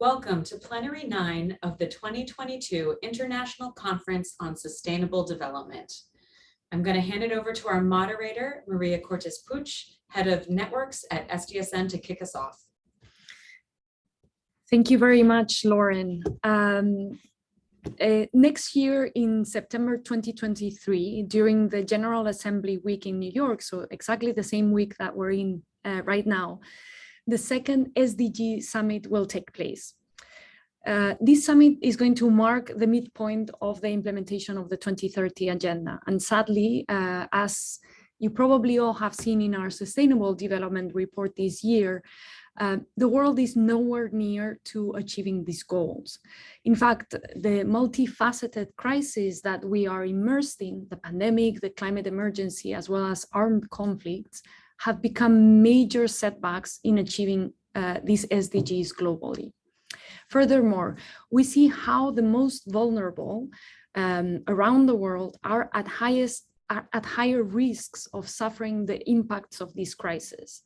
Welcome to Plenary 9 of the 2022 International Conference on Sustainable Development. I'm going to hand it over to our moderator, Maria Cortes Puch, Head of Networks at SDSN to kick us off. Thank you very much, Lauren. Um, uh, next year in September 2023, during the General Assembly week in New York, so exactly the same week that we're in uh, right now, the second SDG summit will take place. Uh, this summit is going to mark the midpoint of the implementation of the 2030 agenda. And sadly, uh, as you probably all have seen in our sustainable development report this year, uh, the world is nowhere near to achieving these goals. In fact, the multifaceted crisis that we are immersed in, the pandemic, the climate emergency, as well as armed conflicts, have become major setbacks in achieving uh, these SDGs globally. Furthermore, we see how the most vulnerable um, around the world are at highest are at higher risks of suffering the impacts of this crisis.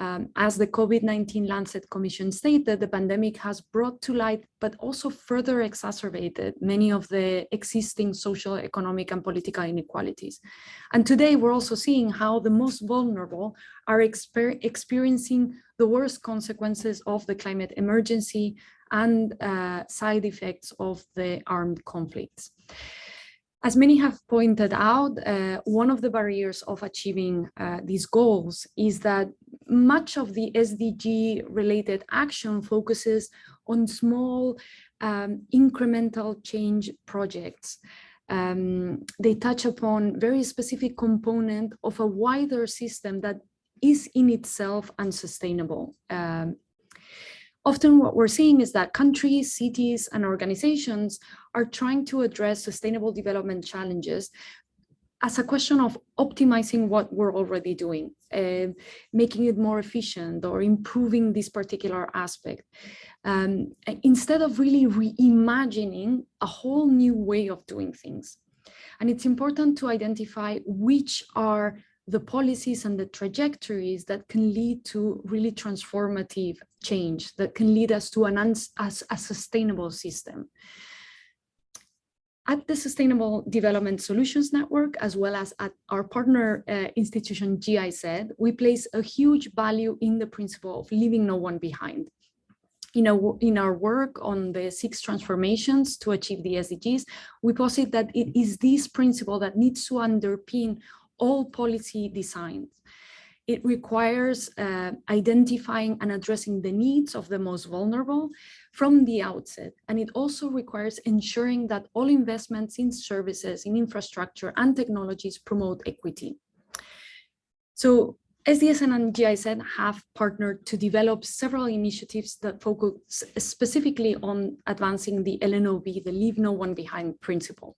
Um, as the COVID-19 Lancet Commission stated, the pandemic has brought to light, but also further exacerbated many of the existing social, economic, and political inequalities. And today we're also seeing how the most vulnerable are exper experiencing the worst consequences of the climate emergency and uh, side effects of the armed conflicts. As many have pointed out, uh, one of the barriers of achieving uh, these goals is that much of the SDG related action focuses on small um, incremental change projects. Um, they touch upon very specific component of a wider system that is in itself unsustainable. Um, Often what we're seeing is that countries, cities, and organizations are trying to address sustainable development challenges as a question of optimizing what we're already doing, uh, making it more efficient or improving this particular aspect, um, instead of really reimagining a whole new way of doing things. And it's important to identify which are the policies and the trajectories that can lead to really transformative change, that can lead us to an a sustainable system. At the Sustainable Development Solutions Network, as well as at our partner uh, institution GIZ, we place a huge value in the principle of leaving no one behind. You know, in our work on the six transformations to achieve the SDGs, we posit that it is this principle that needs to underpin all policy designs. It requires uh, identifying and addressing the needs of the most vulnerable from the outset. And it also requires ensuring that all investments in services, in infrastructure and technologies promote equity. So SDSN and GIZ have partnered to develop several initiatives that focus specifically on advancing the LNOB, the Leave No One Behind principle.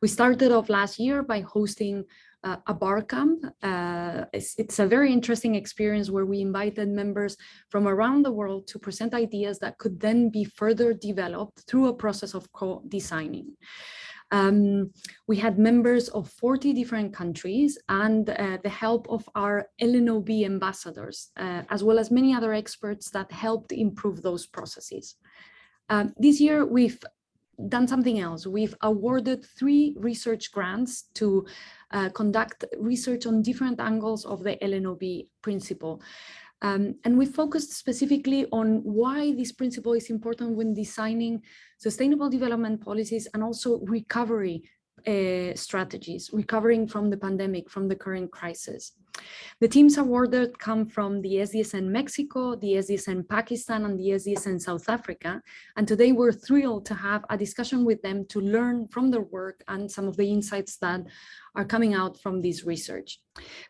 We started off last year by hosting uh, a bar camp. Uh, it's, it's, a very interesting experience where we invited members from around the world to present ideas that could then be further developed through a process of co-designing. Um, we had members of 40 different countries and uh, the help of our LNOB ambassadors, uh, as well as many other experts that helped improve those processes. Um, this year, we've done something else. We've awarded three research grants to uh, conduct research on different angles of the LNOB principle. Um, and we focused specifically on why this principle is important when designing sustainable development policies and also recovery uh, strategies, recovering from the pandemic, from the current crisis. The teams awarded come from the SDSN Mexico, the SDSN Pakistan, and the SDSN South Africa. And today we're thrilled to have a discussion with them to learn from their work and some of the insights that are coming out from this research.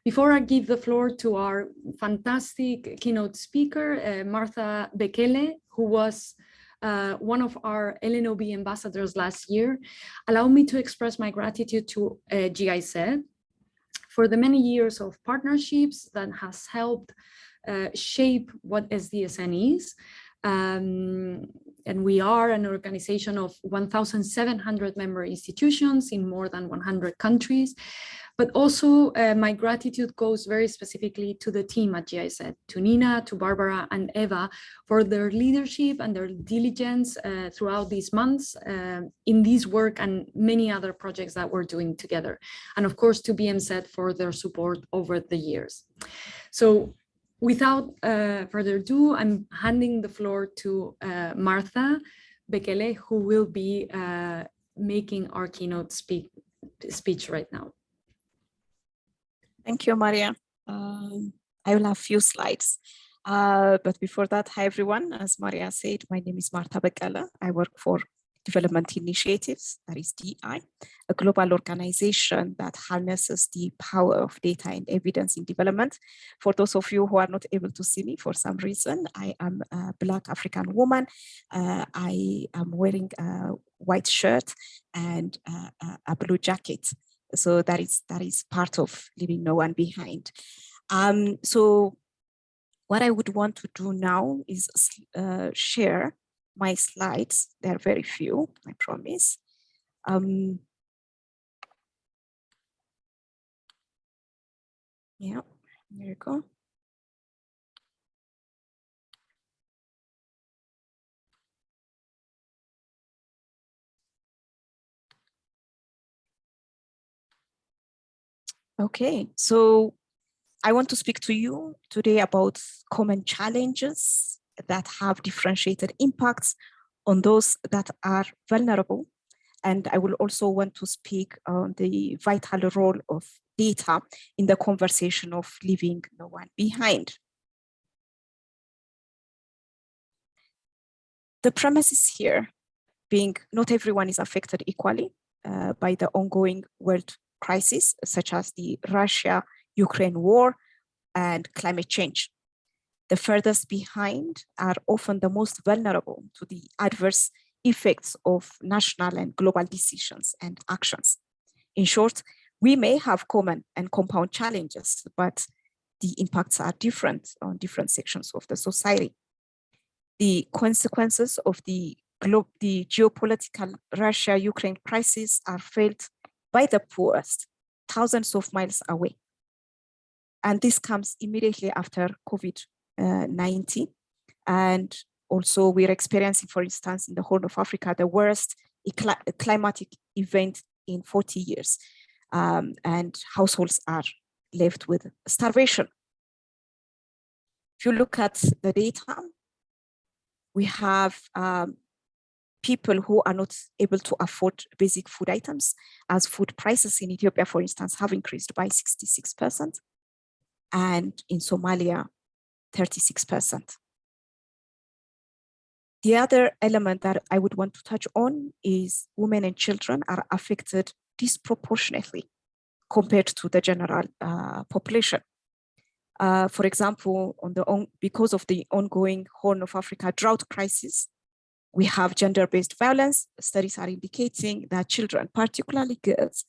Before I give the floor to our fantastic keynote speaker, uh, Martha Bekele, who was uh, one of our LNOB ambassadors last year, allow me to express my gratitude to uh, GIZ for the many years of partnerships that has helped uh, shape what SDSN is, Um, and we are an organization of 1,700 member institutions in more than 100 countries. But also uh, my gratitude goes very specifically to the team at GIZ, to Nina, to Barbara and Eva for their leadership and their diligence uh, throughout these months uh, in this work and many other projects that we're doing together. And of course to BMZ for their support over the years. So without uh, further ado, I'm handing the floor to uh, Martha Bekele, who will be uh, making our keynote speak, speech right now. Thank you, Maria. Um, I will have a few slides. Uh, but before that, hi everyone. As Maria said, my name is Marta Bekele. I work for Development Initiatives, that is DI, a global organization that harnesses the power of data and evidence in development. For those of you who are not able to see me for some reason, I am a Black African woman. Uh, I am wearing a white shirt and uh, a blue jacket. So that is that is part of leaving no one behind. Um, so what I would want to do now is uh, share my slides. There are very few, I promise. Um, yeah, there you go. Okay, so I want to speak to you today about common challenges that have differentiated impacts on those that are vulnerable. And I will also want to speak on the vital role of data in the conversation of leaving no one behind. The premises here being not everyone is affected equally uh, by the ongoing world crisis, such as the Russia-Ukraine war and climate change. The furthest behind are often the most vulnerable to the adverse effects of national and global decisions and actions. In short, we may have common and compound challenges, but the impacts are different on different sections of the society. The consequences of the, the geopolitical Russia-Ukraine crisis are felt by the poorest, thousands of miles away. And this comes immediately after COVID-19. and also we're experiencing, for instance, in the Horn of Africa, the worst climatic event in 40 years. Um, and households are left with starvation. If you look at the data, we have um, people who are not able to afford basic food items as food prices in Ethiopia, for instance, have increased by 66% and in Somalia, 36%. The other element that I would want to touch on is women and children are affected disproportionately compared to the general uh, population. Uh, for example, on the on, because of the ongoing Horn of Africa drought crisis, we have gender-based violence. Studies are indicating that children, particularly girls,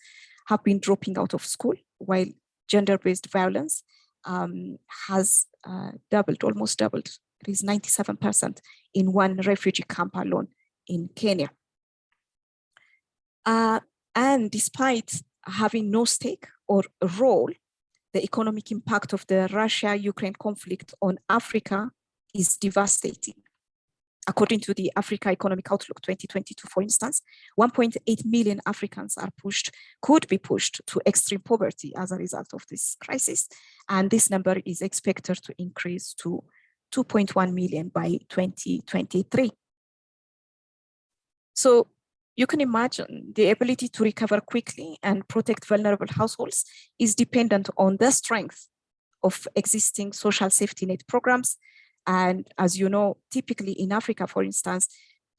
have been dropping out of school, while gender-based violence um, has uh, doubled, almost doubled. It is 97% in one refugee camp alone in Kenya. Uh, and despite having no stake or role, the economic impact of the Russia-Ukraine conflict on Africa is devastating according to the Africa Economic Outlook 2022, for instance, 1.8 million Africans are pushed, could be pushed to extreme poverty as a result of this crisis. And this number is expected to increase to 2.1 million by 2023. So you can imagine the ability to recover quickly and protect vulnerable households is dependent on the strength of existing social safety net programs and as you know, typically in Africa, for instance,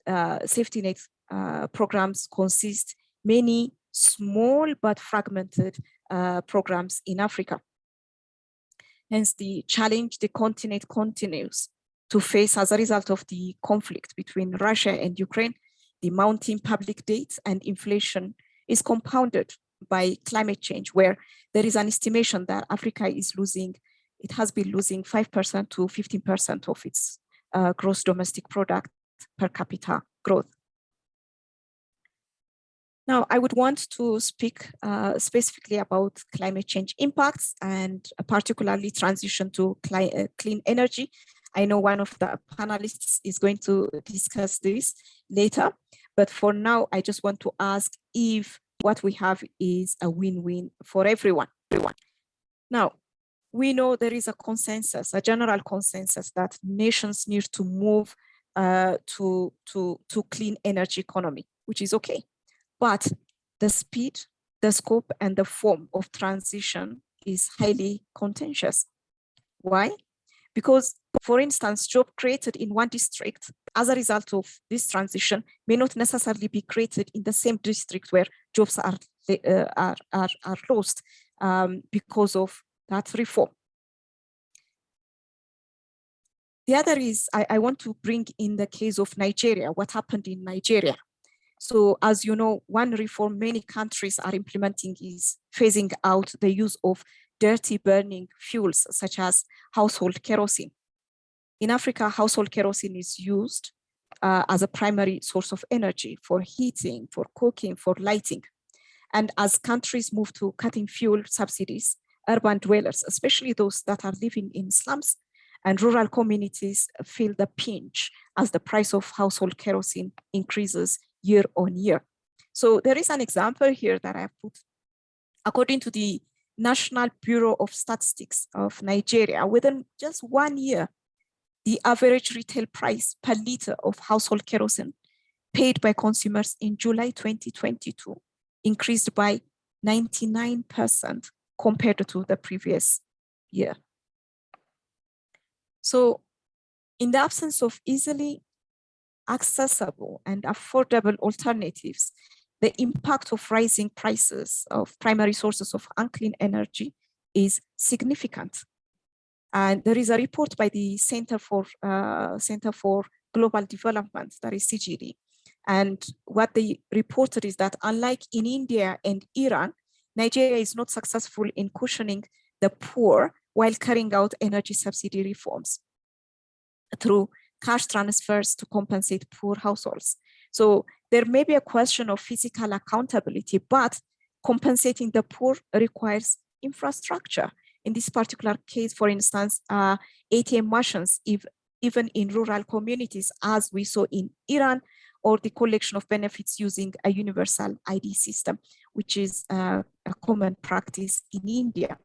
uh, safety net uh, programs consist many small but fragmented uh, programs in Africa. Hence the challenge the continent continues to face as a result of the conflict between Russia and Ukraine, the mounting public debt and inflation is compounded by climate change, where there is an estimation that Africa is losing it has been losing 5% to 15% of its uh, gross domestic product per capita growth. Now, I would want to speak uh, specifically about climate change impacts and particularly transition to uh, clean energy. I know one of the panelists is going to discuss this later, but for now, I just want to ask if what we have is a win-win for everyone. everyone. Now, we know there is a consensus, a general consensus that nations need to move uh, to, to, to clean energy economy, which is okay. But the speed, the scope, and the form of transition is highly contentious. Why? Because, for instance, job created in one district as a result of this transition may not necessarily be created in the same district where jobs are, uh, are, are, are lost um, because of that reform. The other is I, I want to bring in the case of Nigeria, what happened in Nigeria. So as you know, one reform many countries are implementing is phasing out the use of dirty burning fuels such as household kerosene. In Africa, household kerosene is used uh, as a primary source of energy for heating, for cooking, for lighting. And as countries move to cutting fuel subsidies, urban dwellers, especially those that are living in slums and rural communities feel the pinch as the price of household kerosene increases year on year. So there is an example here that I put. According to the National Bureau of Statistics of Nigeria, within just one year, the average retail price per liter of household kerosene paid by consumers in July 2022 increased by 99% compared to the previous year. So in the absence of easily accessible and affordable alternatives, the impact of rising prices of primary sources of unclean energy is significant. And there is a report by the Center for uh, Center for Global Development, that is CGD. And what they reported is that unlike in India and Iran, Nigeria is not successful in cushioning the poor while carrying out energy subsidy reforms through cash transfers to compensate poor households. So there may be a question of fiscal accountability, but compensating the poor requires infrastructure. In this particular case, for instance, uh, ATM machines, if, even in rural communities, as we saw in Iran, or the collection of benefits using a universal ID system, which is uh, a common practice in India.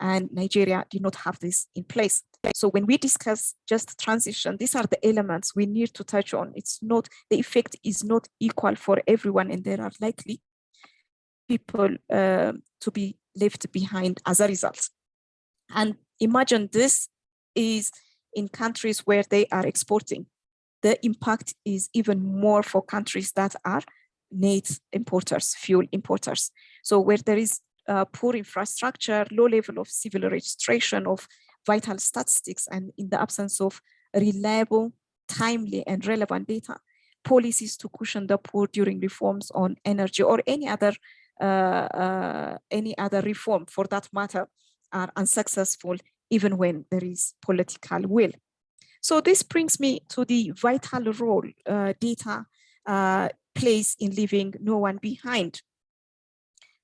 And Nigeria did not have this in place. So when we discuss just transition, these are the elements we need to touch on. It's not, the effect is not equal for everyone and there are likely people uh, to be left behind as a result. And imagine this is in countries where they are exporting. The impact is even more for countries that are net importers, fuel importers. So where there is uh, poor infrastructure, low level of civil registration of vital statistics and in the absence of reliable, timely and relevant data, policies to cushion the poor during reforms on energy or any other uh, uh, any other reform for that matter are unsuccessful even when there is political will. So this brings me to the vital role uh, data uh, plays in leaving no one behind.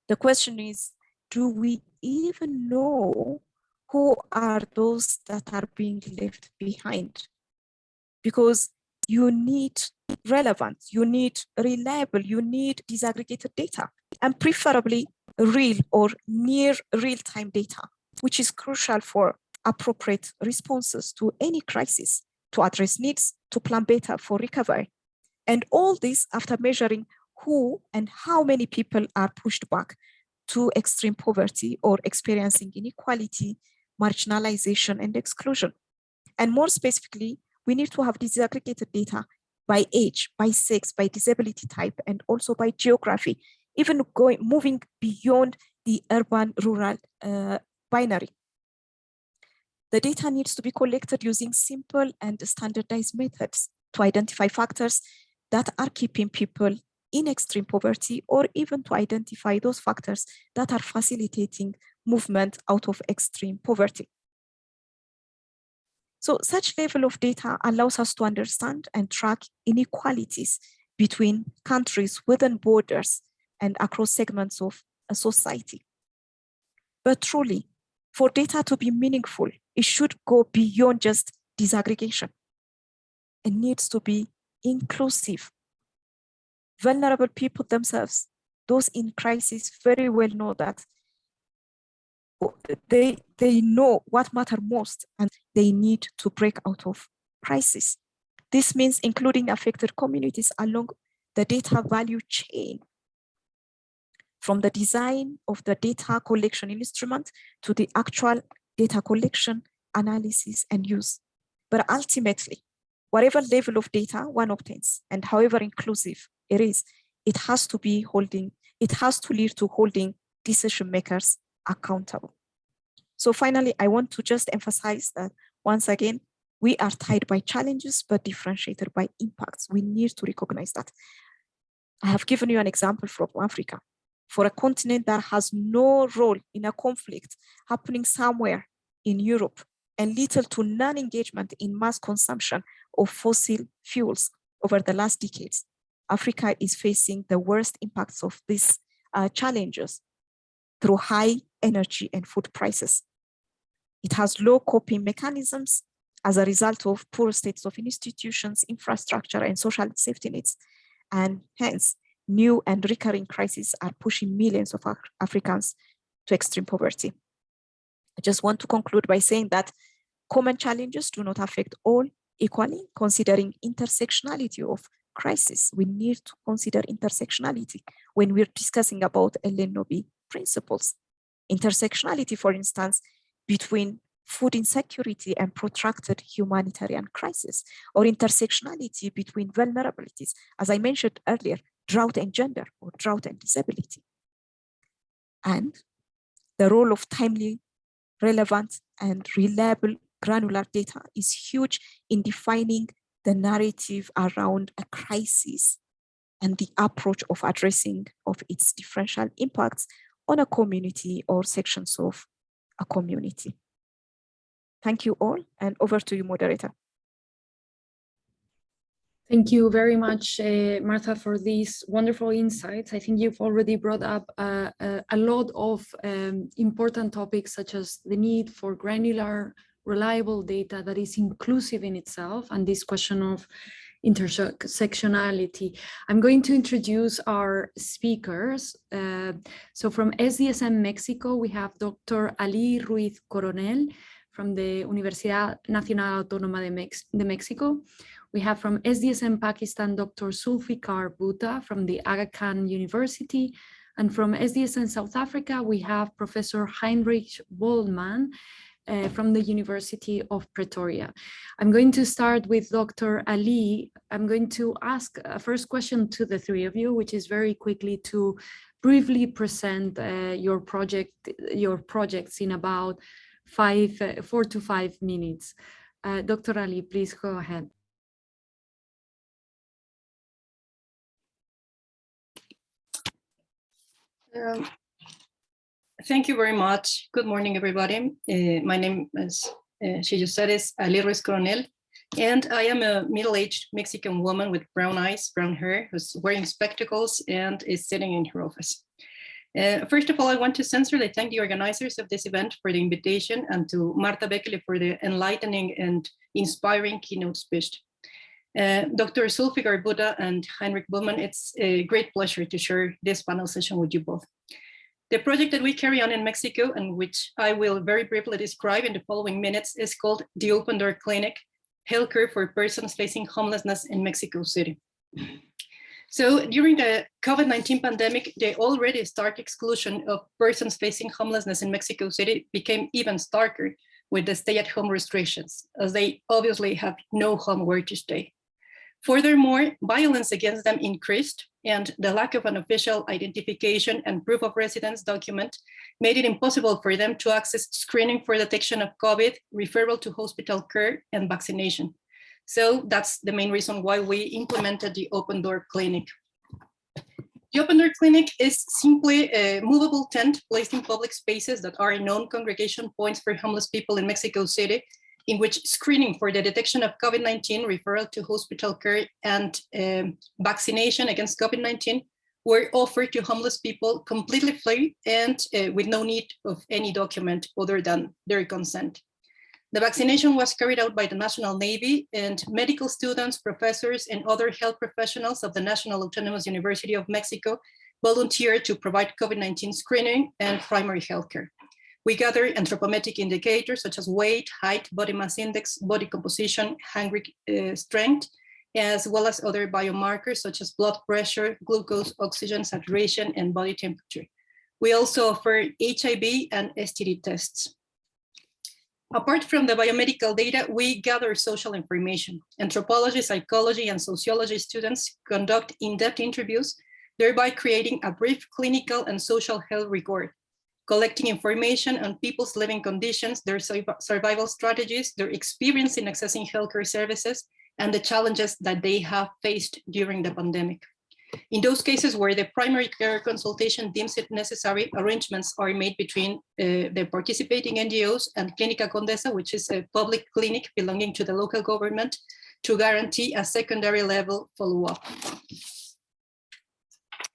The question is, do we even know who are those that are being left behind? Because you need relevance, you need reliable, you need disaggregated data, and preferably real or near real-time data, which is crucial for appropriate responses to any crisis, to address needs, to plan better for recovery. And all this after measuring who and how many people are pushed back to extreme poverty or experiencing inequality marginalization and exclusion. And more specifically, we need to have disaggregated data by age, by sex, by disability type, and also by geography, even going moving beyond the urban rural uh, binary. The data needs to be collected using simple and standardized methods to identify factors that are keeping people in extreme poverty or even to identify those factors that are facilitating movement out of extreme poverty. So such level of data allows us to understand and track inequalities between countries within borders and across segments of a society. But truly, for data to be meaningful, it should go beyond just disaggregation. It needs to be inclusive. Vulnerable people themselves, those in crisis very well know that they, they know what matter most and they need to break out of crisis. This means including affected communities along the data value chain from the design of the data collection instrument to the actual data collection, analysis, and use. But ultimately, whatever level of data one obtains and however inclusive it is, it has to be holding, it has to lead to holding decision makers accountable. So finally, I want to just emphasize that once again, we are tied by challenges, but differentiated by impacts. We need to recognize that. I have given you an example from Africa for a continent that has no role in a conflict happening somewhere in Europe and little to non-engagement in mass consumption of fossil fuels over the last decades. Africa is facing the worst impacts of these uh, challenges through high energy and food prices. It has low coping mechanisms as a result of poor states of institutions, infrastructure, and social safety nets. And hence, new and recurring crises are pushing millions of Africans to extreme poverty. I just want to conclude by saying that common challenges do not affect all equally, considering intersectionality of crisis. We need to consider intersectionality when we're discussing about LNOB principles. Intersectionality, for instance, between food insecurity and protracted humanitarian crisis, or intersectionality between vulnerabilities, as I mentioned earlier, drought and gender, or drought and disability. And the role of timely, relevant, and reliable granular data is huge in defining the narrative around a crisis and the approach of addressing of its differential impacts on a community or sections of a community. Thank you all and over to you, moderator. Thank you very much, uh, Martha, for these wonderful insights. I think you've already brought up uh, uh, a lot of um, important topics, such as the need for granular, reliable data that is inclusive in itself, and this question of intersectionality. I'm going to introduce our speakers. Uh, so from SDSN Mexico, we have Dr. Ali Ruiz Coronel from the Universidad Nacional Autónoma de, Mex de Mexico. We have from SDSN Pakistan, Dr. Zulfiqar Bhutta from the Aga Khan University. And from SDSN South Africa, we have Professor Heinrich Bohlmann uh, from the University of Pretoria. I'm going to start with Dr. Ali. I'm going to ask a first question to the three of you, which is very quickly to briefly present uh, your project, your projects in about five, uh, four to five minutes. Uh, Dr. Ali, please go ahead. Thank you very much. Good morning, everybody. Uh, my name, as uh, she just said, is Coronel, and I am a middle-aged Mexican woman with brown eyes, brown hair, who's wearing spectacles and is sitting in her office. Uh, first of all, I want to sincerely thank the organizers of this event for the invitation and to Marta Bekele for the enlightening and inspiring keynote speech. Uh, Dr. Zulfiqar Bhutta and Heinrich Bohlmann, it's a great pleasure to share this panel session with you both. The project that we carry on in Mexico and which I will very briefly describe in the following minutes is called the Open Door Clinic, Healthcare for Persons Facing Homelessness in Mexico City. So during the COVID-19 pandemic, the already stark exclusion of persons facing homelessness in Mexico City became even starker with the stay-at-home restrictions, as they obviously have no home where to stay. Furthermore, violence against them increased and the lack of an official identification and proof of residence document made it impossible for them to access screening for detection of COVID, referral to hospital care and vaccination. So that's the main reason why we implemented the open door clinic. The open door clinic is simply a movable tent placed in public spaces that are known congregation points for homeless people in Mexico City in which screening for the detection of COVID-19, referral to hospital care, and um, vaccination against COVID-19 were offered to homeless people completely free and uh, with no need of any document other than their consent. The vaccination was carried out by the National Navy and medical students, professors, and other health professionals of the National Autonomous University of Mexico volunteered to provide COVID-19 screening and primary healthcare. We gather anthropometric indicators such as weight, height, body mass index, body composition, handgrip uh, strength, as well as other biomarkers such as blood pressure, glucose, oxygen saturation, and body temperature. We also offer HIV and STD tests. Apart from the biomedical data, we gather social information. Anthropology, psychology, and sociology students conduct in-depth interviews, thereby creating a brief clinical and social health record, collecting information on people's living conditions, their survival strategies, their experience in accessing healthcare services, and the challenges that they have faced during the pandemic. In those cases where the primary care consultation deems it necessary, arrangements are made between uh, the participating NGOs and Clínica Condesa, which is a public clinic belonging to the local government, to guarantee a secondary level follow-up.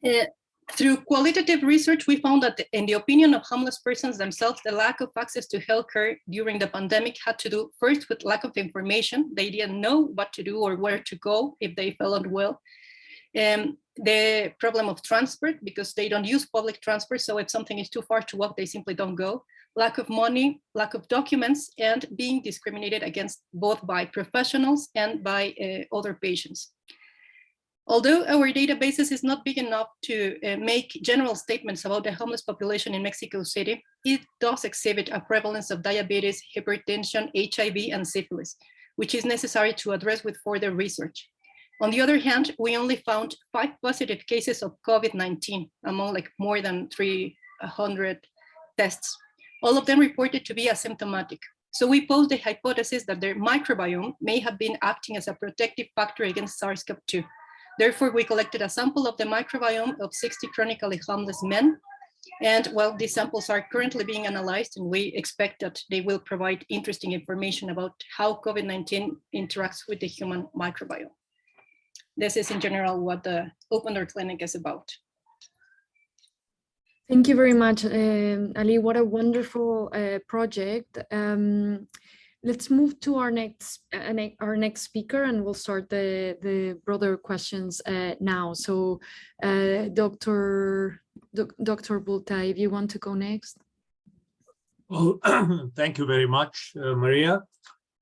Uh, through qualitative research, we found that in the opinion of homeless persons themselves, the lack of access to healthcare during the pandemic had to do first with lack of information. They didn't know what to do or where to go if they felt unwell. Um, the problem of transport, because they don't use public transport. So if something is too far to walk, they simply don't go. Lack of money, lack of documents, and being discriminated against both by professionals and by uh, other patients. Although our databases is not big enough to uh, make general statements about the homeless population in Mexico City, it does exhibit a prevalence of diabetes, hypertension, HIV, and syphilis, which is necessary to address with further research. On the other hand, we only found five positive cases of COVID-19 among like more than 300 tests. All of them reported to be asymptomatic. So we pose the hypothesis that their microbiome may have been acting as a protective factor against SARS-CoV-2 Therefore, we collected a sample of the microbiome of 60 chronically homeless men. And well, these samples are currently being analyzed and we expect that they will provide interesting information about how COVID-19 interacts with the human microbiome. This is in general what the Open Door Clinic is about. Thank you very much, um, Ali. What a wonderful uh, project. Um, let's move to our next uh, our next speaker and we'll start the the broader questions uh, now. So uh, dr dr Bhutta if you want to go next. Well thank you very much uh, maria.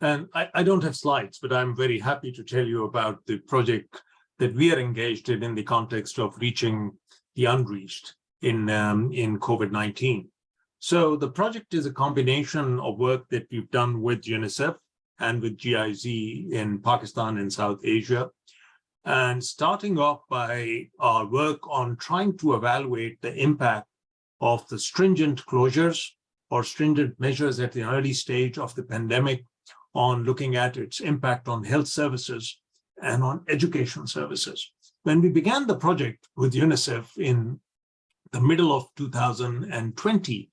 And I, I don't have slides but i'm very happy to tell you about the project that we are engaged in in the context of reaching the unreached in um, in covid-19 so the project is a combination of work that we've done with UNICEF and with GIZ in Pakistan and South Asia. And starting off by our work on trying to evaluate the impact of the stringent closures or stringent measures at the early stage of the pandemic on looking at its impact on health services and on education services. When we began the project with UNICEF in the middle of 2020,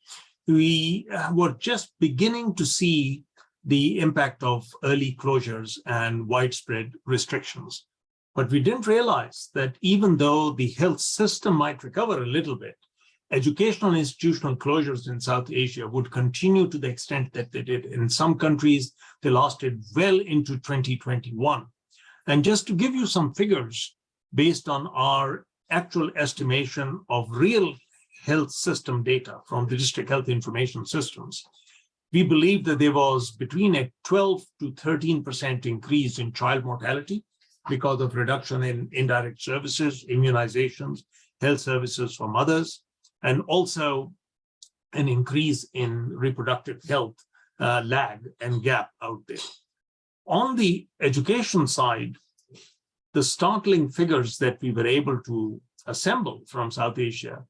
we uh, were just beginning to see the impact of early closures and widespread restrictions. But we didn't realize that even though the health system might recover a little bit, educational institutional closures in South Asia would continue to the extent that they did. In some countries, they lasted well into 2021. And just to give you some figures based on our actual estimation of real health system data from the district health information systems, we believe that there was between a 12 to 13% increase in child mortality because of reduction in indirect services, immunizations, health services for mothers, and also an increase in reproductive health uh, lag and gap out there. On the education side, the startling figures that we were able to assemble from South Asia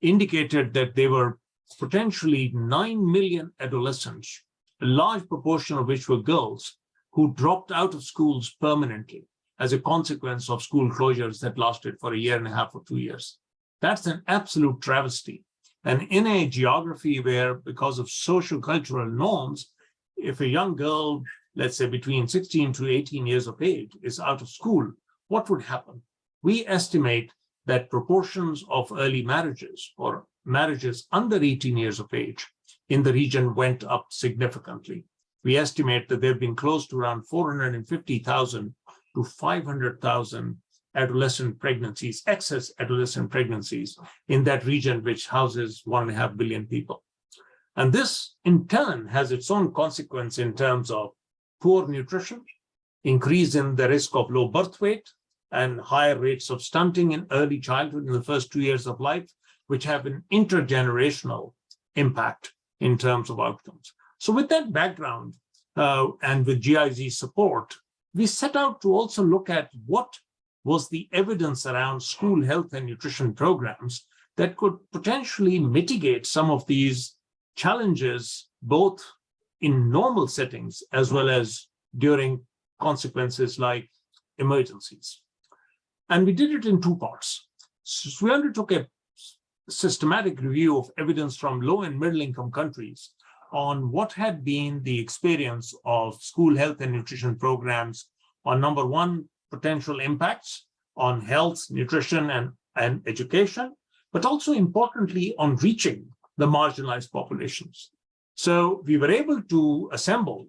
indicated that there were potentially 9 million adolescents, a large proportion of which were girls, who dropped out of schools permanently as a consequence of school closures that lasted for a year and a half or two years. That's an absolute travesty. And in a geography where, because of social cultural norms, if a young girl, let's say between 16 to 18 years of age is out of school, what would happen? We estimate that proportions of early marriages or marriages under 18 years of age in the region went up significantly. We estimate that there have been close to around 450,000 to 500,000 adolescent pregnancies, excess adolescent pregnancies in that region, which houses one and a half billion people. And this in turn has its own consequence in terms of poor nutrition, increase in the risk of low birth weight, and higher rates of stunting in early childhood in the first two years of life, which have an intergenerational impact in terms of outcomes. So with that background uh, and with GIZ support, we set out to also look at what was the evidence around school health and nutrition programs that could potentially mitigate some of these challenges, both in normal settings as well as during consequences like emergencies. And we did it in two parts. So we undertook a systematic review of evidence from low and middle income countries on what had been the experience of school health and nutrition programs on number one, potential impacts on health, nutrition, and, and education, but also importantly on reaching the marginalized populations. So we were able to assemble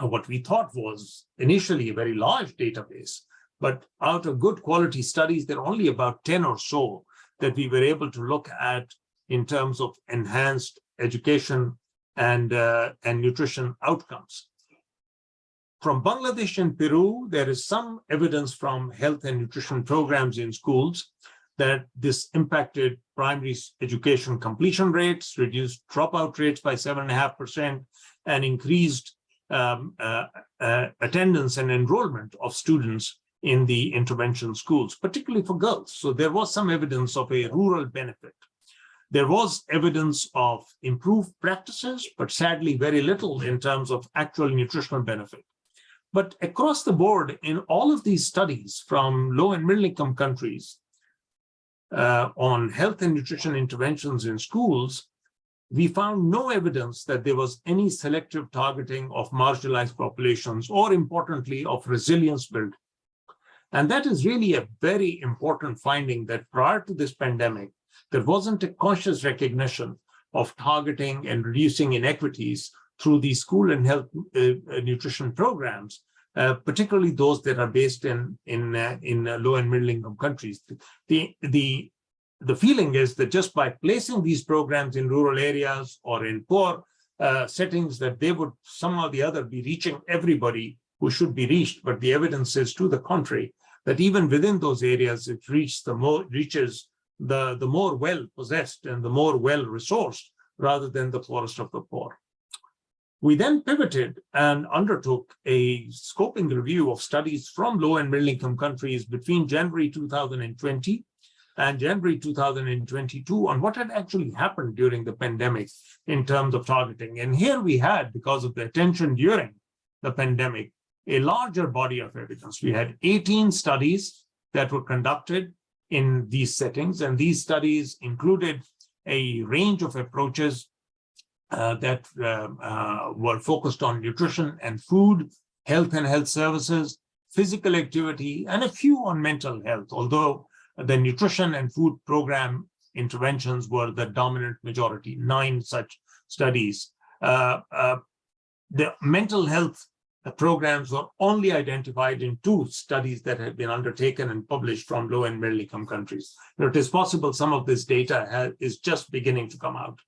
what we thought was initially a very large database, but out of good quality studies, there are only about 10 or so that we were able to look at in terms of enhanced education and, uh, and nutrition outcomes. From Bangladesh and Peru, there is some evidence from health and nutrition programs in schools that this impacted primary education completion rates, reduced dropout rates by 7.5%, and increased um, uh, uh, attendance and enrollment of students in the intervention schools, particularly for girls. So there was some evidence of a rural benefit. There was evidence of improved practices, but sadly very little in terms of actual nutritional benefit. But across the board, in all of these studies from low and middle income countries uh, on health and nutrition interventions in schools, we found no evidence that there was any selective targeting of marginalized populations or importantly of resilience building. And that is really a very important finding that prior to this pandemic, there wasn't a conscious recognition of targeting and reducing inequities through these school and health uh, uh, nutrition programs, uh, particularly those that are based in in uh, in uh, low and middle income countries. The the the feeling is that just by placing these programs in rural areas or in poor uh, settings, that they would somehow or the other be reaching everybody who should be reached. But the evidence is to the contrary, that even within those areas, it reaches the more reaches the the more well possessed and the more well resourced rather than the poorest of the poor. We then pivoted and undertook a scoping review of studies from low and middle income countries between January 2020 and January 2022 on what had actually happened during the pandemic in terms of targeting. And here we had, because of the attention during the pandemic, a larger body of evidence. We had 18 studies that were conducted in these settings, and these studies included a range of approaches uh, that uh, uh, were focused on nutrition and food, health and health services, physical activity, and a few on mental health, although the nutrition and food program interventions were the dominant majority, nine such studies. Uh, uh, the mental health programs were only identified in two studies that have been undertaken and published from low and middle income countries. Now, It is possible some of this data is just beginning to come out.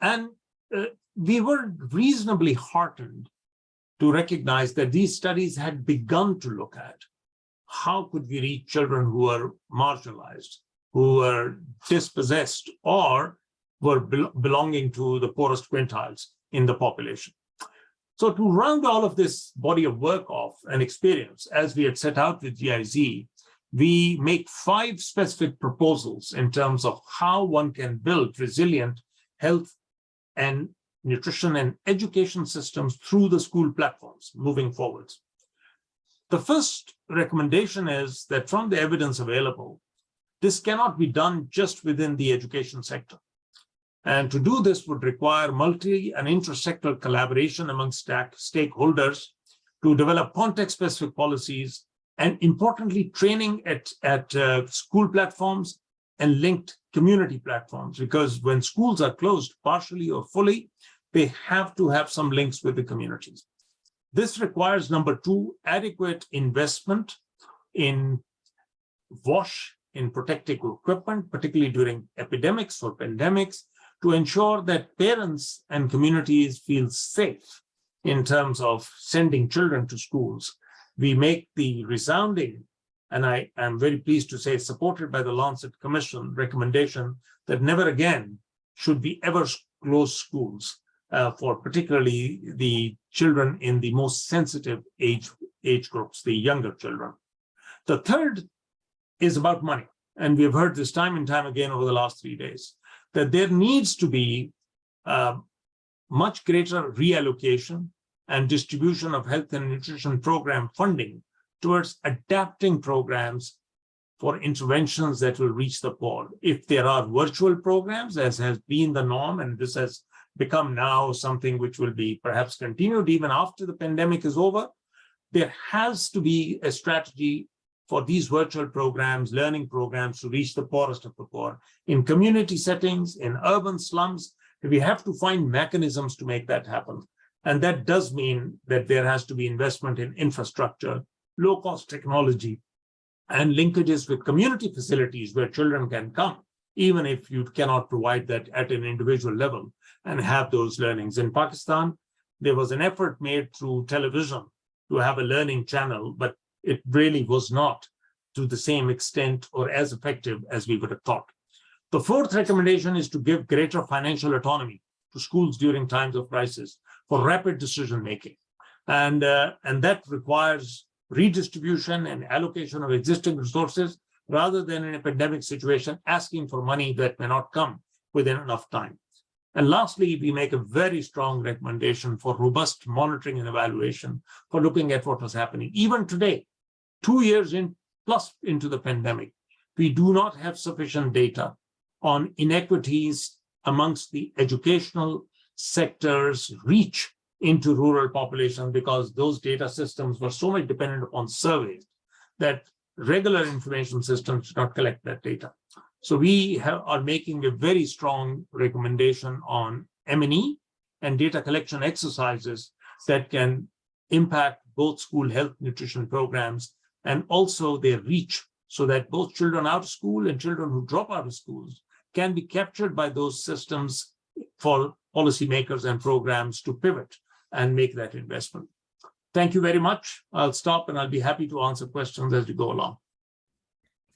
And uh, we were reasonably heartened to recognize that these studies had begun to look at how could we reach children who are marginalized, who are dispossessed, or were be belonging to the poorest quintiles in the population. So to round all of this body of work off and experience, as we had set out with GIZ, we make five specific proposals in terms of how one can build resilient health and nutrition and education systems through the school platforms moving forwards. The first recommendation is that from the evidence available, this cannot be done just within the education sector. And to do this would require multi and intersectoral collaboration among stakeholders to develop context-specific policies and importantly, training at, at uh, school platforms and linked community platforms, because when schools are closed partially or fully, they have to have some links with the communities. This requires, number two, adequate investment in WASH, in protective equipment, particularly during epidemics or pandemics, to ensure that parents and communities feel safe in terms of sending children to schools. We make the resounding, and I am very pleased to say, supported by the Lancet Commission recommendation that never again should we ever close schools uh, for particularly the children in the most sensitive age, age groups, the younger children. The third is about money. And we've heard this time and time again over the last three days, that there needs to be uh, much greater reallocation and distribution of health and nutrition program funding towards adapting programs for interventions that will reach the poor. If there are virtual programs, as has been the norm, and this has become now something which will be perhaps continued even after the pandemic is over, there has to be a strategy for these virtual programs, learning programs to reach the poorest of the poor. In community settings, in urban slums, we have to find mechanisms to make that happen. And that does mean that there has to be investment in infrastructure, low-cost technology, and linkages with community facilities where children can come, even if you cannot provide that at an individual level and have those learnings. In Pakistan, there was an effort made through television to have a learning channel, but it really was not to the same extent or as effective as we would have thought. The fourth recommendation is to give greater financial autonomy to schools during times of crisis for rapid decision making. And, uh, and that requires redistribution and allocation of existing resources rather than in a pandemic situation asking for money that may not come within enough time. And lastly, we make a very strong recommendation for robust monitoring and evaluation for looking at what was happening. Even today, two years in plus into the pandemic, we do not have sufficient data on inequities amongst the educational sector's reach into rural populations because those data systems were so much dependent upon surveys that regular information systems did not collect that data. So we have, are making a very strong recommendation on M&E and data collection exercises that can impact both school health nutrition programs and also their reach so that both children out of school and children who drop out of schools can be captured by those systems for policymakers and programs to pivot and make that investment. Thank you very much. I'll stop and I'll be happy to answer questions as we go along.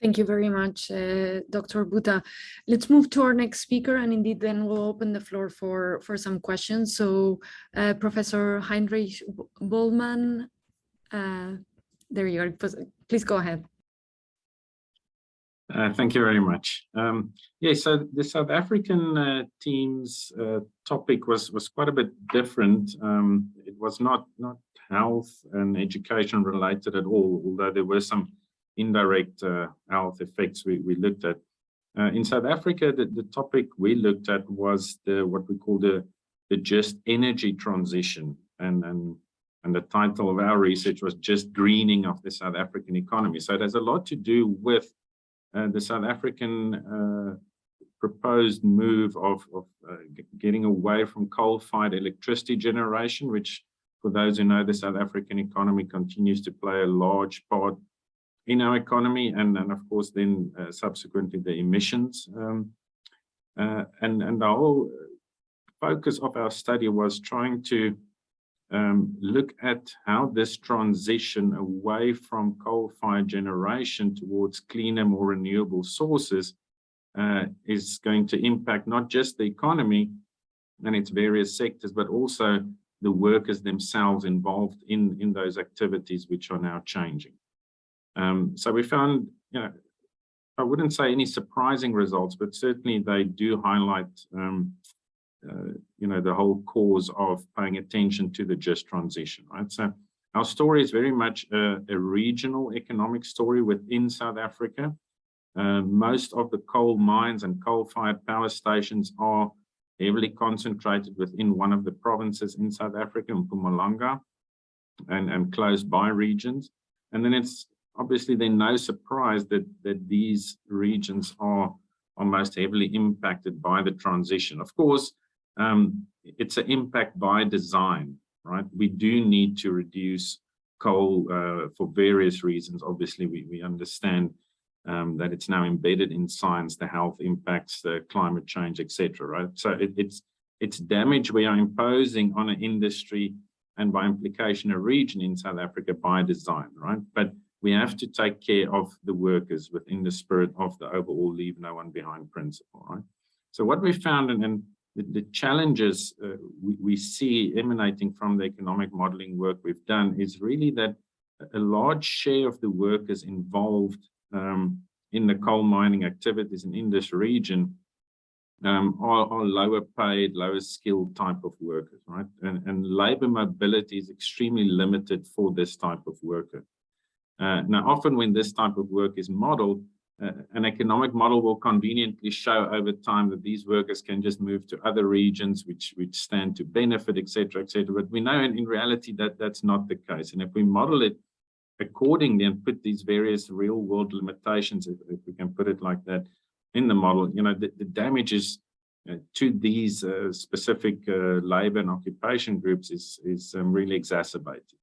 Thank you very much, uh, Dr. Bhutta. Let's move to our next speaker, and indeed then we'll open the floor for, for some questions. So uh, Professor Heinrich Bohlmann, uh, there you are. Please go ahead. Uh, thank you very much. Um, yeah, so the South African uh, team's uh, topic was was quite a bit different. Um, it was not not health and education related at all, although there were some indirect uh, health effects we, we looked at. Uh, in South Africa, the, the topic we looked at was the what we call the the just energy transition, and and and the title of our research was just greening of the South African economy. So it has a lot to do with the South African uh, proposed move of, of uh, getting away from coal-fired electricity generation, which for those who know the South African economy continues to play a large part in our economy and, and of course then uh, subsequently the emissions. Um, uh, and, and the whole focus of our study was trying to um, look at how this transition away from coal-fired generation towards cleaner, more renewable sources uh, is going to impact not just the economy and its various sectors, but also the workers themselves involved in, in those activities which are now changing. Um, so we found, you know, I wouldn't say any surprising results, but certainly they do highlight um, uh, you know, the whole cause of paying attention to the just transition, right? So our story is very much a, a regional economic story within South Africa. Uh, most of the coal mines and coal-fired power stations are heavily concentrated within one of the provinces in South Africa, Mpumalanga, and, and close by regions. And then it's obviously then no surprise that, that these regions are, are most heavily impacted by the transition. Of course, um, it's an impact by design, right? We do need to reduce coal uh, for various reasons. Obviously, we, we understand um, that it's now embedded in science, the health impacts, the climate change, etc. Right? So it, it's it's damage we are imposing on an industry and by implication a region in South Africa by design, right? But we have to take care of the workers within the spirit of the overall leave no one behind principle, right? So what we found and, and the, the, challenges uh, we, we see emanating from the economic modeling work we've done is really that a large share of the workers involved um, in the coal mining activities and in this region um, are, are, lower paid, lower skilled type of workers, right? And, and labor mobility is extremely limited for this type of worker. Uh, now, often when this type of work is modeled, an economic model will conveniently show over time that these workers can just move to other regions which which stand to benefit, etc., etc. But we know in, in reality that that's not the case. And if we model it accordingly and put these various real world limitations, if, if we can put it like that, in the model, you know, the, the damages uh, to these uh, specific uh, labor and occupation groups is, is um, really exacerbated.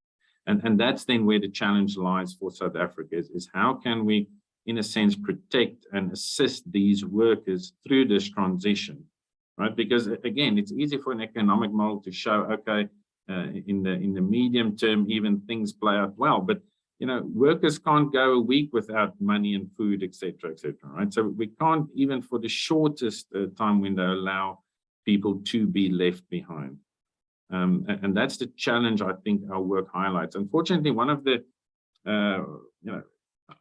And, and that's then where the challenge lies for South Africa is, is how can we, in a sense, protect and assist these workers through this transition, right? Because again, it's easy for an economic model to show, okay, uh, in the in the medium term, even things play out well, but you know, workers can't go a week without money and food, etc., etc. right? So we can't even for the shortest uh, time window allow people to be left behind. Um, and, and, that's the challenge I think our work highlights. Unfortunately, one of the, uh, you know,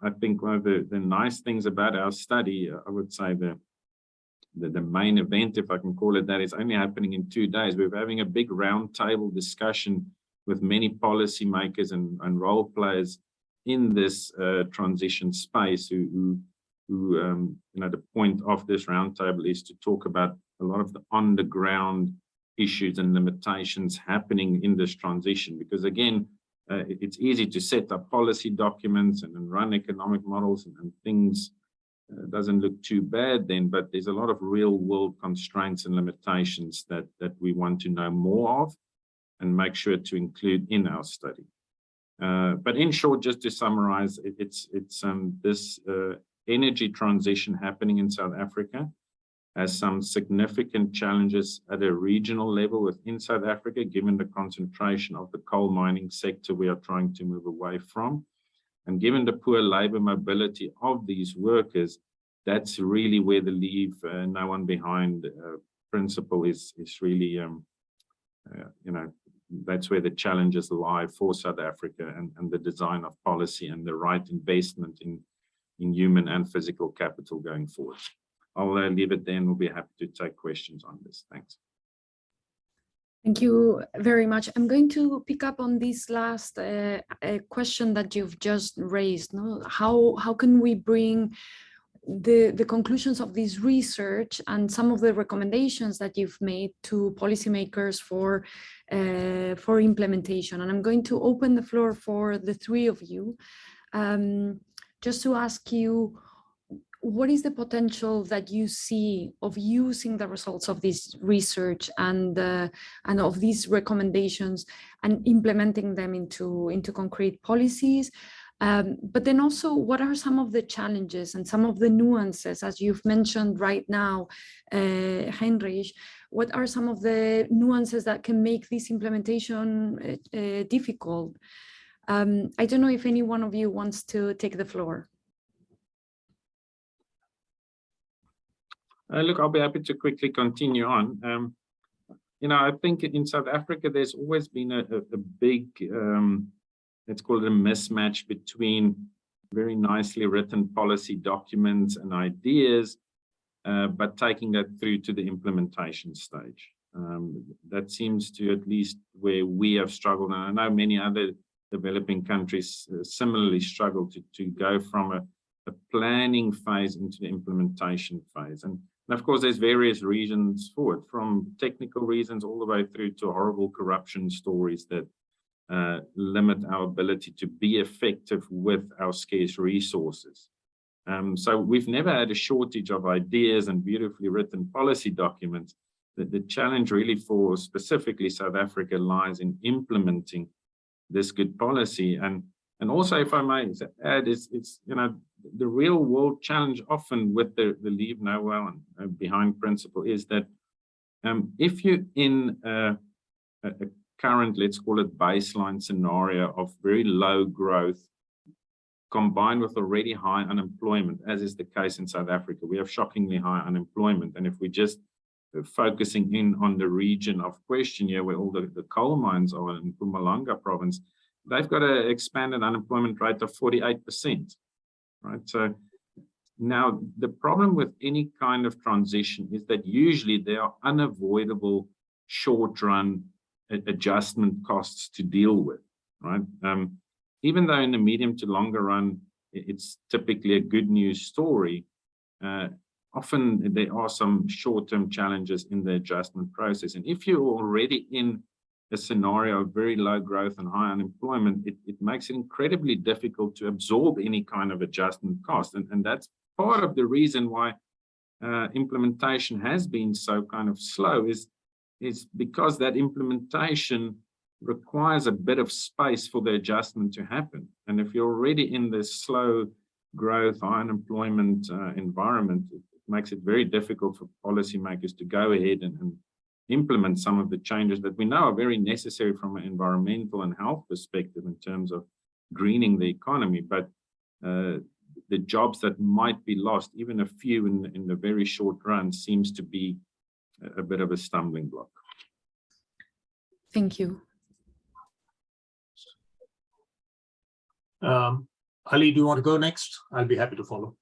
I think one of the, the nice things about our study, uh, I would say the, the, the main event, if I can call it that, is only happening in two days. We're having a big roundtable discussion with many policymakers and, and role players in this uh, transition space who, who, who um, you know, the point of this roundtable is to talk about a lot of the underground issues and limitations happening in this transition. Because again, uh, it's easy to set up policy documents and, and run economic models and, and things uh, doesn't look too bad then, but there's a lot of real world constraints and limitations that, that we want to know more of and make sure to include in our study. Uh, but in short, just to summarize, it, it's it's um, this uh, energy transition happening in South Africa has some significant challenges at a regional level within South Africa, given the concentration of the coal mining sector we are trying to move away from. And given the poor labor mobility of these workers, that's really where the leave uh, no one behind uh, principle is, is really, um, uh, you know, that's where the challenges lie for South Africa and, and the design of policy and the right investment in, in human and physical capital going forward. I'll uh, leave it then. We'll be happy to take questions on this. Thanks. Thank you very much. I'm going to pick up on this last uh, uh, question that you've just raised. No? How, how can we bring the, the conclusions of this research and some of the recommendations that you've made to policymakers for, uh, for implementation. And I'm going to open the floor for the three of you, um, just to ask you, what is the potential that you see of using the results of this research and uh, and of these recommendations and implementing them into into concrete policies um, but then also, what are some of the challenges and some of the nuances, as you've mentioned right now, uh, Heinrich, what are some of the nuances that can make this implementation uh, uh, difficult? Um, I don't know if any one of you wants to take the floor. Look, I'll be happy to quickly continue on. Um, you know, I think in South Africa, there's always been a, a, a big um, let's call it a mismatch between very nicely written policy documents and ideas, uh, but taking that through to the implementation stage. Um, that seems to at least where we have struggled, and I know many other developing countries uh, similarly struggle to, to go from a, a planning phase into the implementation phase. And And of course, there's various reasons for it, from technical reasons all the way through to horrible corruption stories that uh, limit our ability to be effective with our scarce resources. Um, so we've never had a shortage of ideas and beautifully written policy documents. The, the challenge really for specifically South Africa lies in implementing this good policy. And, and also, if I may add, is it's, you know, the real world challenge often with the, the leave no well and uh, behind principle is that um, if you're in a, a current, let's call it baseline scenario of very low growth, combined with already high unemployment, as is the case in South Africa. We have shockingly high unemployment. And if we're just uh, focusing in on the region of question here, where all the, the coal mines are in Mpumalanga province, they've got an expanded unemployment rate of 48%, right? So now the problem with any kind of transition is that usually there are unavoidable short run adjustment costs to deal with, right? Um, even though in the medium to longer run, it's typically a good news story, uh, often there are some short-term challenges in the adjustment process. And if you're already in a scenario of very low growth and high unemployment, it, it makes it incredibly difficult to absorb any kind of adjustment cost. And, and that's part of the reason why uh, implementation has been so kind of slow is, is because that implementation requires a bit of space for the adjustment to happen. And if you're already in this slow growth, high unemployment uh, environment, it, makes it very difficult for policymakers to go ahead and, and, implement some of the changes that we know are very necessary from an environmental and health perspective in terms of greening the economy. But uh, the jobs that might be lost, even a few in, in the very short run, seems to be a, a bit of a stumbling block. Thank you. Um, Ali, do you want to go next? I'll be happy to follow.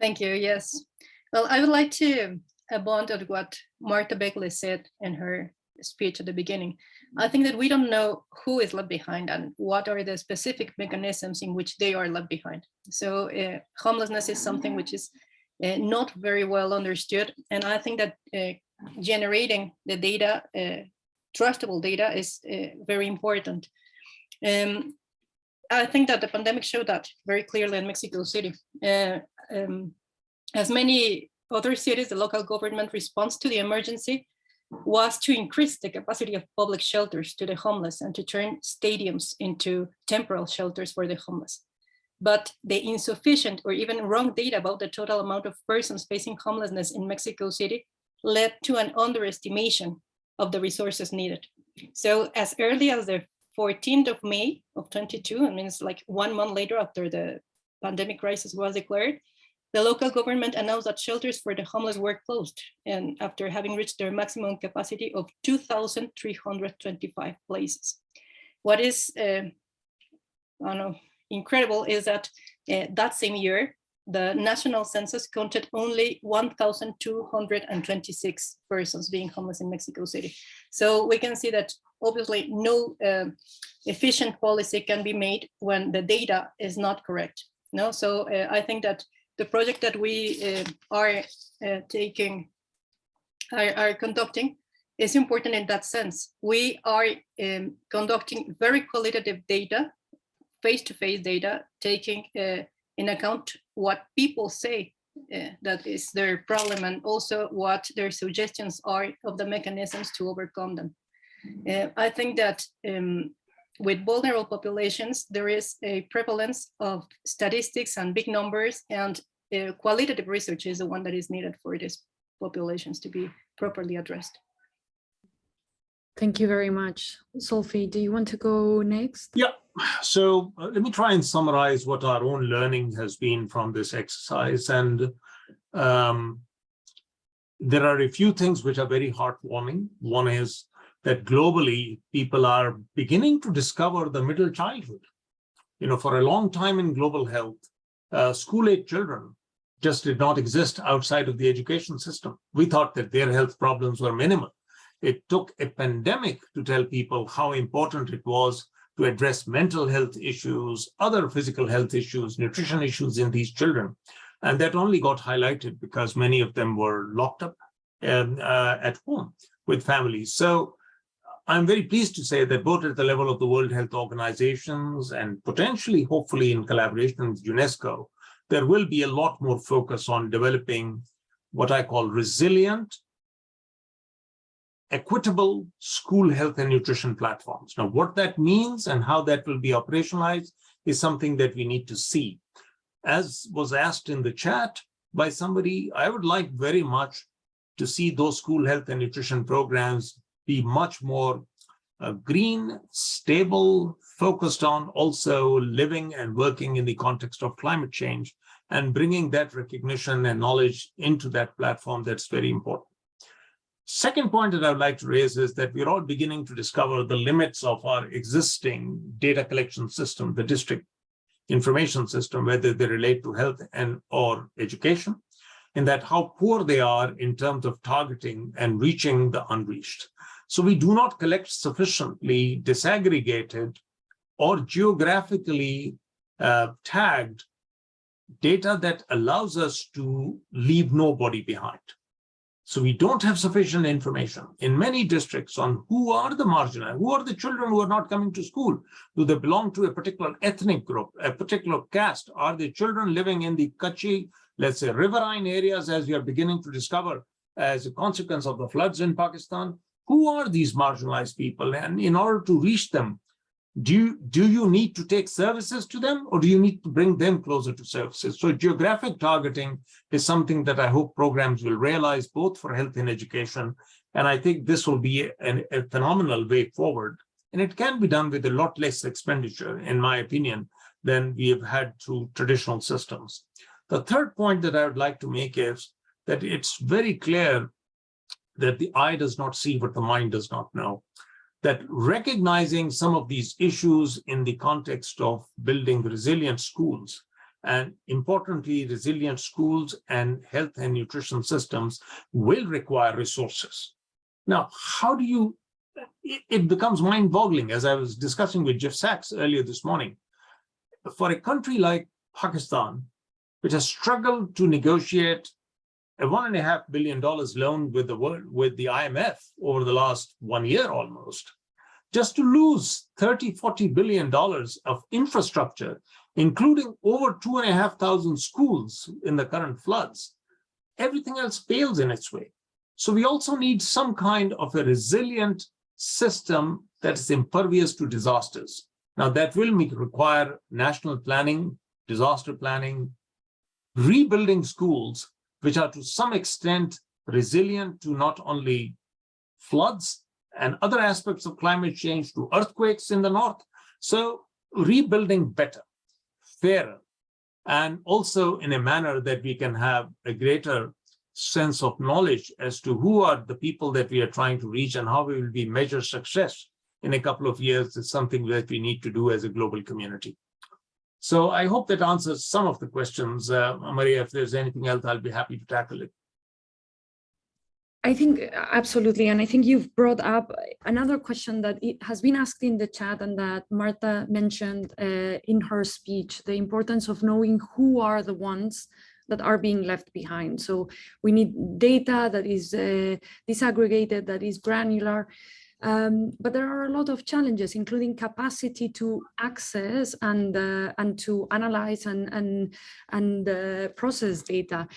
Thank you. Yes. Well, I would like to bond on what Martha Beckley said in her speech at the beginning. I think that we don't know who is left behind and what are the specific mechanisms in which they are left behind. So uh, homelessness is something which is uh, not very well understood. And I think that uh, generating the data, uh, trustable data is uh, very important. Um, I think that the pandemic showed that very clearly in Mexico City. Uh, um, as many other cities, the local government response to the emergency was to increase the capacity of public shelters to the homeless and to turn stadiums into temporal shelters for the homeless. But the insufficient or even wrong data about the total amount of persons facing homelessness in Mexico City led to an underestimation of the resources needed. So as early as the 14th of May of 22, I mean, it's like one month later after the pandemic crisis was declared, the local government announced that shelters for the homeless were closed and after having reached their maximum capacity of 2,325 places. What is, uh, I know, incredible is that uh, that same year, the national census counted only 1,226 persons being homeless in Mexico City. So we can see that obviously no uh, efficient policy can be made when the data is not correct. No, so uh, I think that the project that we uh, are uh, taking, are, are, conducting is important in that sense. We are um, conducting very qualitative data, face-to-face -face data, taking uh, in account what people say uh, that is their problem and also what their suggestions are of the mechanisms to overcome them. Uh, I think that um, with vulnerable populations, there is a prevalence of statistics and big numbers and uh, qualitative research is the one that is needed for these populations to be properly addressed. Thank you very much. Zulfi, do you want to go next? Yeah, so uh, let me try and summarize what our own learning has been from this exercise. And um, there are a few things which are very heartwarming. One is that globally, people are beginning to discover the middle childhood. You know, for a long time in global health, uh, school-age children just did not exist outside of the education system. We thought that their health problems were minimal. It took a pandemic to tell people how important it was to address mental health issues, other physical health issues, nutrition issues in these children. And that only got highlighted because many of them were locked up um, uh, at home with families. So I'm very pleased to say that both at the level of the World Health Organizations and potentially, hopefully in collaboration with UNESCO, there will be a lot more focus on developing what I call resilient, equitable school health and nutrition platforms. Now, what that means and how that will be operationalized is something that we need to see. As was asked in the chat by somebody, I would like very much to see those school health and nutrition programs be much more uh, green, stable, focused on also living and working in the context of climate change and bringing that recognition and knowledge into that platform that's very important. Second point that I would like to raise is that we're all beginning to discover the limits of our existing data collection system, the district information system, whether they relate to health and or education, and that how poor they are in terms of targeting and reaching the unreached. So we do not collect sufficiently disaggregated or geographically uh, tagged data that allows us to leave nobody behind. So we don't have sufficient information in many districts on who are the marginal, who are the children who are not coming to school. Do they belong to a particular ethnic group, a particular caste? Are the children living in the Kachi, let's say riverine areas as we are beginning to discover as a consequence of the floods in Pakistan? Who are these marginalized people? And in order to reach them, do you, do you need to take services to them or do you need to bring them closer to services? So geographic targeting is something that I hope programs will realize both for health and education. And I think this will be a phenomenal way forward. And it can be done with a lot less expenditure, in my opinion, than we have had through traditional systems. The third point that I would like to make is that it's very clear that the eye does not see what the mind does not know that recognizing some of these issues in the context of building resilient schools and importantly, resilient schools and health and nutrition systems will require resources. Now, how do you, it, becomes mind boggling as I was discussing with Jeff Sachs earlier this morning. For a country like Pakistan, which has struggled to negotiate a one and a half billion dollars loan with the world with the IMF over the last one year almost, just to lose 30, 40 billion dollars of infrastructure, including over two and a half thousand schools in the current floods, everything else fails in its way. So we also need some kind of a resilient system that is impervious to disasters. Now that will require national planning, disaster planning, rebuilding schools which are to some extent resilient to not only floods and other aspects of climate change to earthquakes in the north. So rebuilding better, fairer, and also in a manner that we can have a greater sense of knowledge as to who are the people that we are trying to reach and how we will be measure success in a couple of years is something that we need to do as a global community. So I hope that answers some of the questions. Uh, Maria, if there's anything else, I'll be happy to tackle it. I think absolutely. And I think you've brought up another question that has been asked in the chat and that Marta mentioned uh, in her speech, the importance of knowing who are the ones that are being left behind. So we need data that is uh, disaggregated, that is granular, um, but there are a lot of challenges, including capacity to access and uh, and to analyze and and and uh, process data.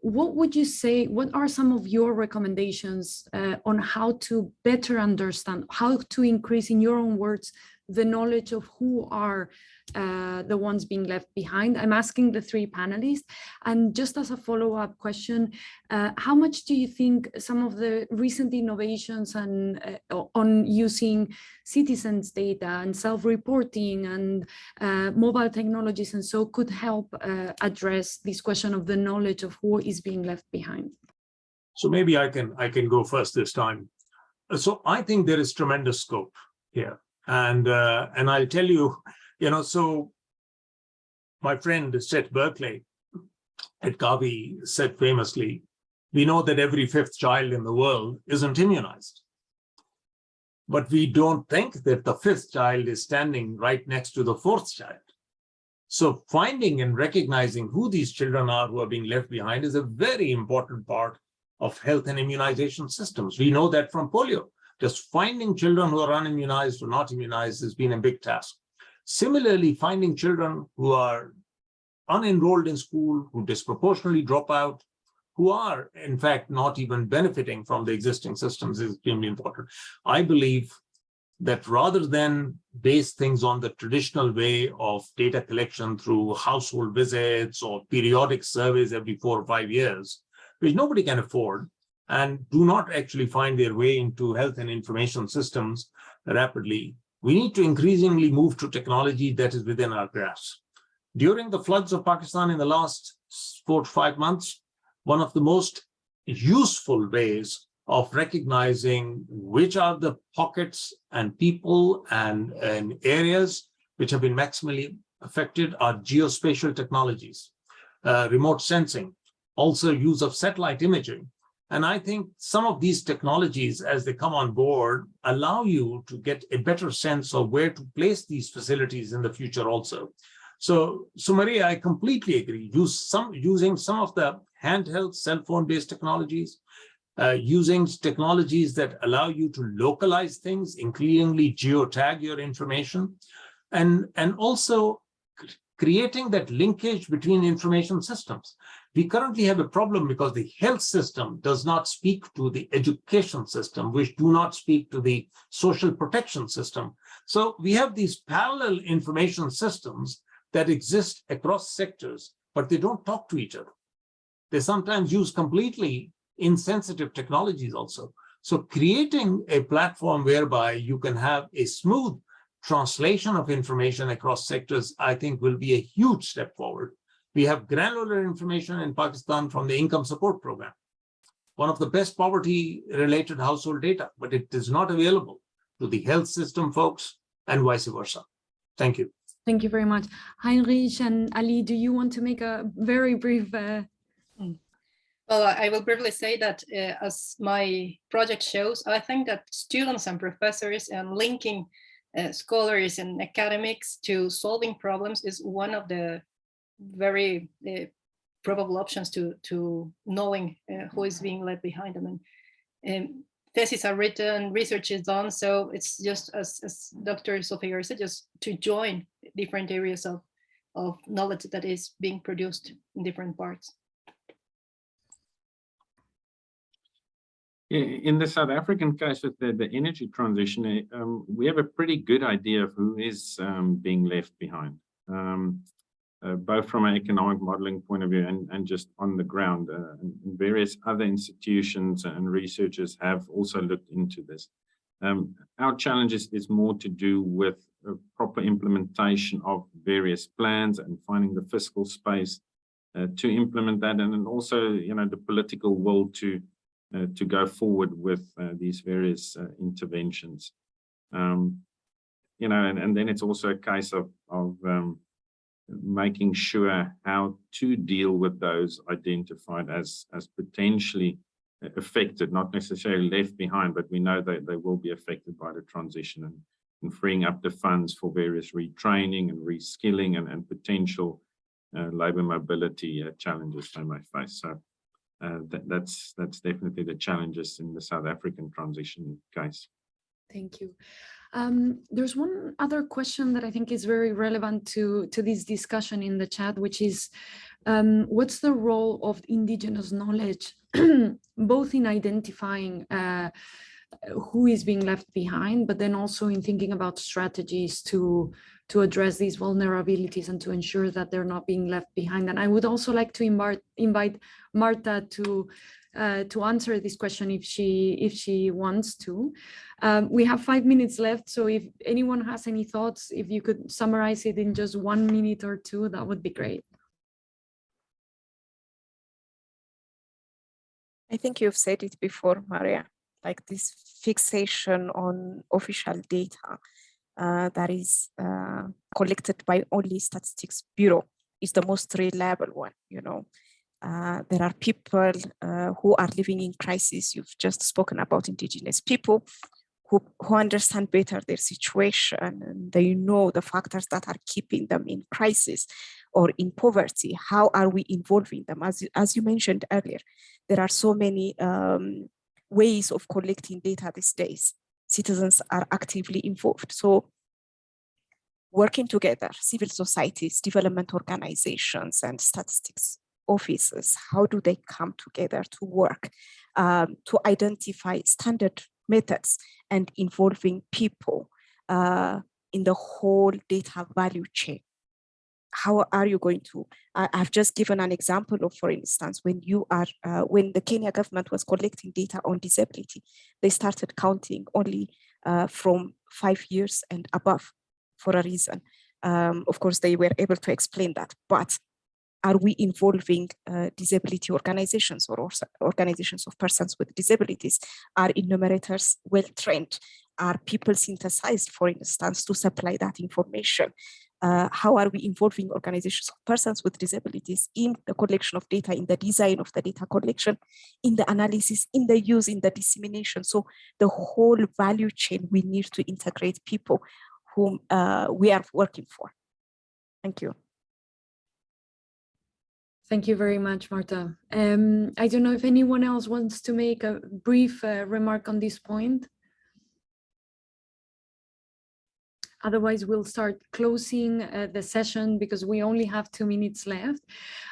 What would you say? What are some of your recommendations uh, on how to better understand, how to increase, in your own words, the knowledge of who are uh, the ones being left behind? I'm asking the three panelists. And just as a follow-up question, uh, how much do you think some of the recent innovations and uh, on using citizens data and self-reporting and uh, mobile technologies and so could help uh, address this question of the knowledge of who is being left behind? So maybe I can I can go first this time. So I think there is tremendous scope here. And uh, and I'll tell you, you know, so my friend Seth Berkeley at Gavi said famously, we know that every fifth child in the world isn't immunized. But we don't think that the fifth child is standing right next to the fourth child. So finding and recognizing who these children are who are being left behind is a very important part of health and immunization systems. We know that from polio. Just finding children who are unimmunized or not immunized has been a big task. Similarly, finding children who are unenrolled in school, who disproportionately drop out, who are in fact not even benefiting from the existing systems is extremely important. I believe that rather than base things on the traditional way of data collection through household visits or periodic surveys every four or five years, which nobody can afford and do not actually find their way into health and information systems rapidly, we need to increasingly move to technology that is within our grasp. During the floods of Pakistan in the last four to five months, one of the most useful ways of recognizing which are the pockets and people and, and areas which have been maximally affected are geospatial technologies, uh, remote sensing, also use of satellite imaging. And I think some of these technologies, as they come on board, allow you to get a better sense of where to place these facilities in the future also. So, so Maria, I completely agree. Use some using some of the handheld cell phone based technologies, uh, using technologies that allow you to localize things, increasingly geotag your information, and, and also creating that linkage between information systems. We currently have a problem because the health system does not speak to the education system, which do not speak to the social protection system. So we have these parallel information systems that exist across sectors, but they don't talk to each other. They sometimes use completely insensitive technologies also. So creating a platform whereby you can have a smooth translation of information across sectors, I think will be a huge step forward. We have granular information in Pakistan from the income support program, one of the best poverty related household data, but it is not available to the health system folks and vice versa. Thank you. Thank you very much. Heinrich and Ali, do you want to make a very brief uh, well, I will briefly say that uh, as my project shows, I think that students and professors and linking uh, scholars and academics to solving problems is one of the very uh, probable options to, to knowing uh, who is being left behind them. And um, theses are written, research is done, so it's just as, as Dr. Zulfi said, just to join different areas of, of knowledge that is being produced in different parts. In the South African case with the, the energy transition, eh, um, we have a pretty good idea of who is um, being left behind, um, uh, both from an economic modeling point of view and, and just on the ground. Uh, and various other institutions and researchers have also looked into this. Um, our challenge is, more to do with proper implementation of various plans and finding the fiscal space uh, to implement that and then also, you know, the political will to uh, to go forward with uh, these various uh, interventions. Um, you know, and, and then it's also a case of, of um, making sure how to deal with those identified as, as potentially affected, not necessarily left behind, but we know that they will be affected by the transition and, and freeing up the funds for various retraining and reskilling and, and potential uh, labor mobility uh, challenges they may face. So uh, that, that's that's definitely the challenges in the South African transition case. Thank you. Um, there's one other question that I think is very relevant to, to this discussion in the chat, which is um, what's the role of indigenous knowledge, both in identifying uh, who is being left behind, but then also in thinking about strategies to to address these vulnerabilities and to ensure that they're not being left behind. And I would also like to invite, invite Marta to uh, to answer this question if she if she wants to. Um, we have five minutes left, so if anyone has any thoughts, if you could summarize it in just one minute or two, that would be great. I think you've said it before, Maria, like this fixation on official data uh, that is uh, collected by only Statistics Bureau is the most reliable one, you know. Uh, there are people uh, who are living in crisis. You've just spoken about indigenous people who, who understand better their situation and they know the factors that are keeping them in crisis or in poverty. How are we involving them? As, as you mentioned earlier, there are so many um, ways of collecting data these days. Citizens are actively involved. So working together, civil societies, development organizations, and statistics offices, how do they come together to work um, to identify standard methods and involving people uh, in the whole data value chain? How are you going to? I, I've just given an example of, for instance, when you are, uh, when the Kenya government was collecting data on disability, they started counting only uh, from five years and above for a reason. Um, of course, they were able to explain that, but are we involving uh, disability organizations or organizations of persons with disabilities? Are enumerators well trained? Are people synthesized, for instance, to supply that information? Uh, how are we involving organizations of persons with disabilities in the collection of data, in the design of the data collection, in the analysis, in the use, in the dissemination? So the whole value chain, we need to integrate people whom uh, we are working for. Thank you. Thank you very much, Marta. Um, I don't know if anyone else wants to make a brief uh, remark on this point. Otherwise, we'll start closing uh, the session because we only have two minutes left.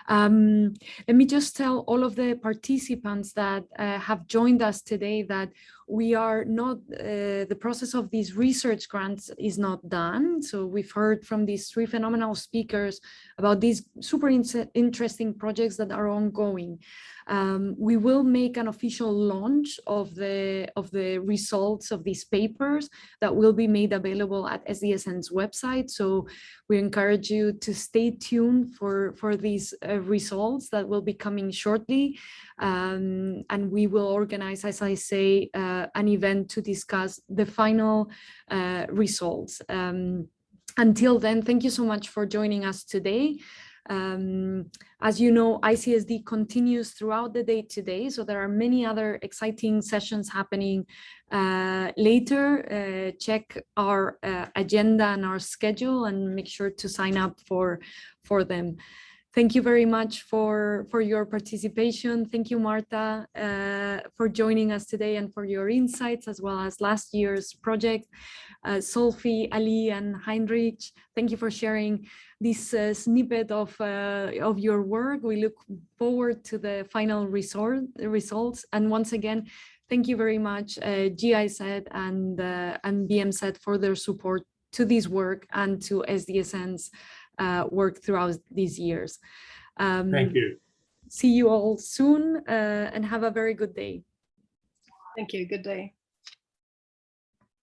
Um, let me just tell all of the participants that uh, have joined us today that we are not, uh, the process of these research grants is not done. So we've heard from these three phenomenal speakers about these super in interesting projects that are ongoing. Um, we will make an official launch of the of the results of these papers that will be made available at SDSN's website. So we encourage you to stay tuned for for these uh, results that will be coming shortly. Um, and we will organize, as I say, uh, an event to discuss the final uh, results. Um, until then, thank you so much for joining us today. Um, as you know, ICSD continues throughout the day today, so there are many other exciting sessions happening uh, later. Uh, check our uh, agenda and our schedule and make sure to sign up for, for them. Thank you very much for, for your participation. Thank you, Marta, uh, for joining us today and for your insights, as well as last year's project. Uh, Zulfi, Ali, and Heinrich, thank you for sharing this uh, snippet of, uh, of your work. We look forward to the final resort, results. And once again, thank you very much, uh, GIZ and, uh, and BMZ for their support to this work and to SDSN's uh, work throughout these years. Um, Thank you. See you all soon uh, and have a very good day. Thank you. Good day.